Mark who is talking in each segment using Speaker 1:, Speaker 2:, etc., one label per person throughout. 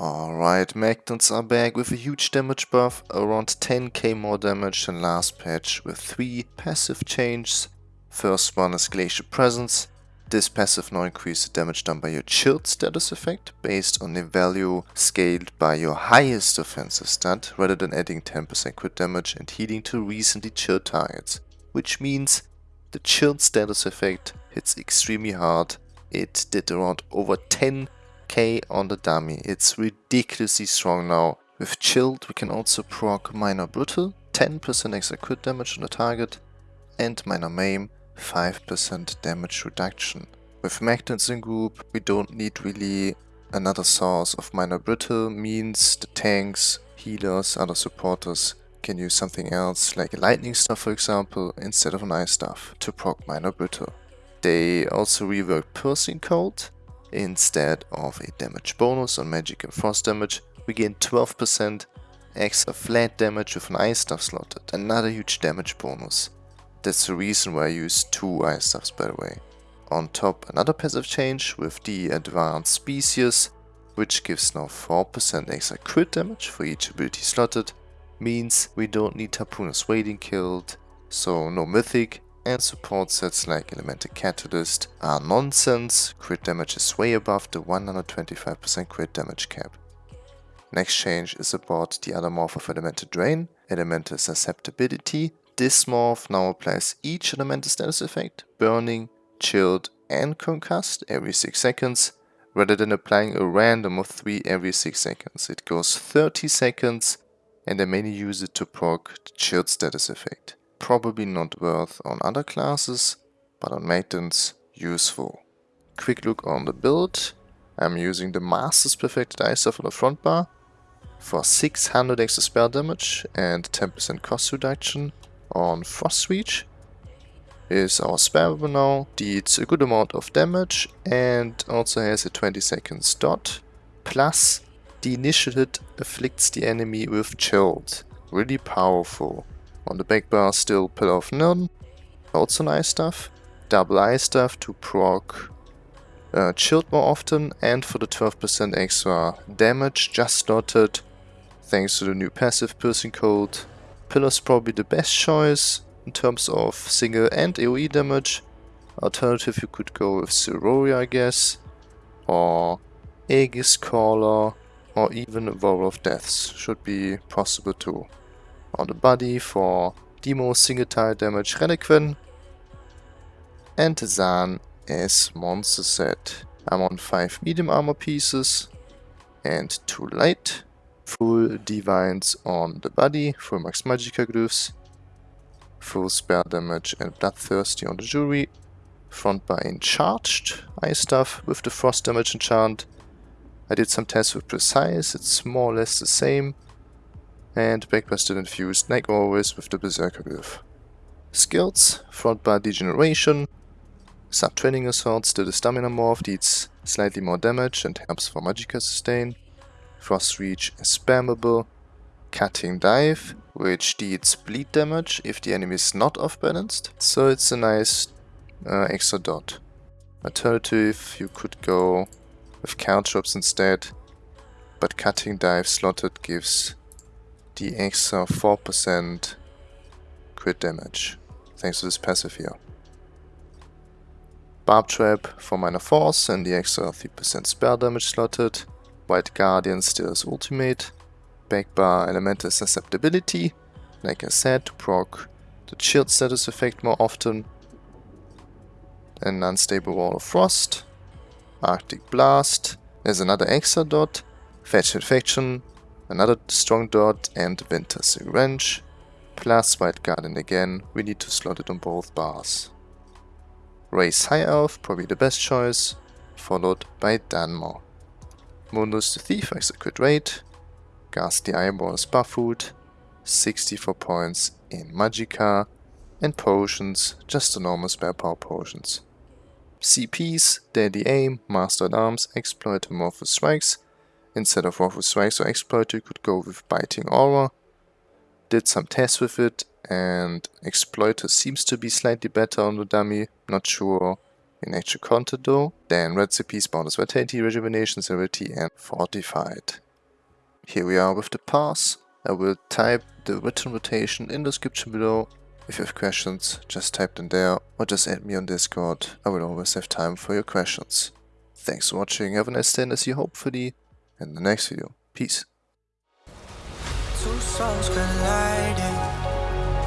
Speaker 1: Alright, Magtons are back with a huge damage buff, around 10k more damage than last patch with 3 passive changes. First one is Glacial Presence. This passive now increases the damage done by your chilled status effect based on the value scaled by your highest offensive stat rather than adding 10% crit damage and healing to recently chilled targets. Which means the chilled status effect hits extremely hard. It did around over 10 K on the dummy. It's ridiculously strong now. With Chilled we can also proc Minor Brittle, 10% extra crit damage on the target, and Minor Maim, 5% damage reduction. With Magtons in group we don't need really another source of Minor Brittle, means the tanks, healers, other supporters can use something else like a lightning staff for example instead of an ice staff to proc Minor Brittle. They also rework Piercing Cold, Instead of a damage bonus on magic and frost damage, we gain 12% extra flat damage with an ice staff slotted, another huge damage bonus. That's the reason why I use two ice staffs by the way. On top another passive change with the advanced species, which gives now 4% extra crit damage for each ability slotted, means we don't need Harpooner's Wading Kilt, so no mythic, and support sets like Elemental Catalyst are nonsense, crit damage is way above the 125% crit damage cap. Next change is about the other morph of Elemental Drain, Elemental Susceptibility. This morph now applies each elemental status effect, burning, chilled and concussed every 6 seconds, rather than applying a random of 3 every 6 seconds. It goes 30 seconds and I mainly use it to proc the chilled status effect probably not worth on other classes, but on Magtons useful. Quick look on the build. I'm using the Master's Perfected Ice Staff on the front bar for 600 extra spell damage and 10% cost reduction on Frost Reach. Is our spell now, deals a good amount of damage and also has a 20 seconds dot. Plus, the initial hit afflicts the enemy with chilled. Really powerful. On the back bar still Pillar of Nirn, also nice stuff. Double Ice stuff to proc uh, Chilled more often. And for the 12% extra damage just slotted thanks to the new passive Piercing Cold. Pillar's probably the best choice in terms of single and AoE damage. Alternative you could go with Siroria I guess, or Aegis Caller, or even a War of Deaths. Should be possible too on the body for Demo single tile damage Relequen. And Zaan as monster set. I'm on 5 medium armor pieces and 2 light. Full divines on the body, full max magicka glyphs. Full spell damage and bloodthirsty on the jewelry. Front in charged ice staff with the frost damage enchant. I did some tests with precise, it's more or less the same and backbusted infused like always with the Berserker Glyph. Skills, front bar degeneration, Subterranean Assault, still the stamina morph, deals slightly more damage and helps for magicka sustain. Frost Reach is spammable. Cutting Dive, which deals bleed damage if the enemy is not off-balanced, so it's a nice uh, extra dot. Alternative, you could go with Caltrops instead, but Cutting Dive slotted gives the extra 4% crit damage, thanks to this passive here. Barb Trap for minor force and the extra 3% spell damage slotted. Wild Guardian still is ultimate. Backbar Elemental Susceptibility, like I said, to proc the Chilled status effect more often. An Unstable Wall of Frost. Arctic Blast. There's another extra dot. Fetcher Infection another strong dot and Winter's Revenge. Plus Wild Guardian again, we need to slot it on both bars. Raise High Elf, probably the best choice, followed by Dunmer. Mundus the Thief good rate, Ghastly Eye Bowl is Buffood, 64 points in Magicka, and potions, just the normal spare power potions. CPs, Deadly Aim, Master at Arms, Exploit, Amorphous Strikes, Instead of Wrathful Strikes or Exploit, you could go with Biting Aura. Did some tests with it, and Exploiter seems to be slightly better on the dummy, not sure in actual content though. Then Recipes, Bonus Vitality, Rejuvenation, Severity and Fortified. Here we are with the pass. I will type the written rotation in the description below. If you have questions, just type them there or just add me on Discord. I will always have time for your questions. Thanks for watching, have a nice day and I see you hopefully in the next video. Peace.
Speaker 2: Two souls colliding.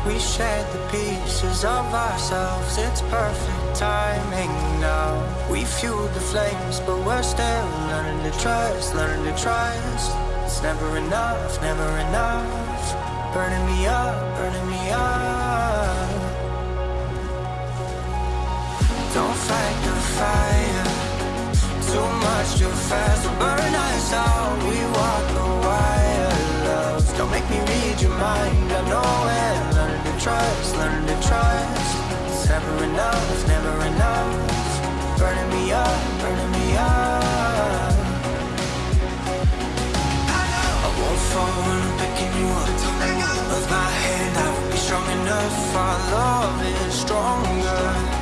Speaker 2: We shared the pieces of ourselves. It's perfect timing now. We fueled the flames But we're still learning to trust Learning to trust. It's never enough, never enough. Burning me up, burning me up. Don't fight the fire Too much, too fast will burn us out. We walk the wire, love Don't make me read your mind, I know it. Learning to trust, learning to trust. It's never enough, never enough. Burning me up, burning me up. I I won't fall when I'm picking you up. With my hand, I won't be strong enough. Our love is stronger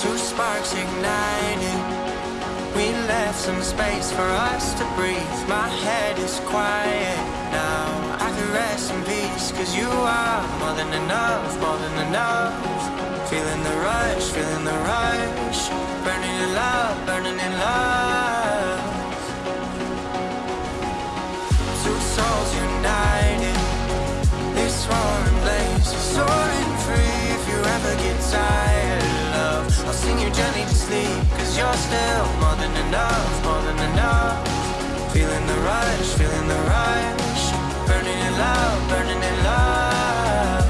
Speaker 2: Two sparks igniting We left some space for us to breathe. My head is quiet now. I can rest in peace Cause you are more than enough, more than enough. Feeling the rush, feeling the rush sleep Cause you're still more than enough, more than enough. Feeling the rush, feeling the rush. Burning in love, burning in love.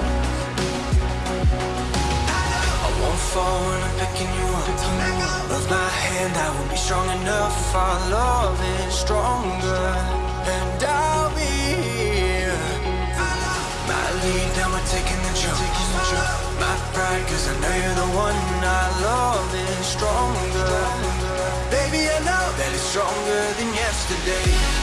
Speaker 2: I won't fall when I'm picking you up. Of my hand, I won't be strong enough. Our love is stronger And I'll be here My lead, now we're taking the jump. My pride, cause I know you're the one stronger. Baby, I know that it's stronger than yesterday.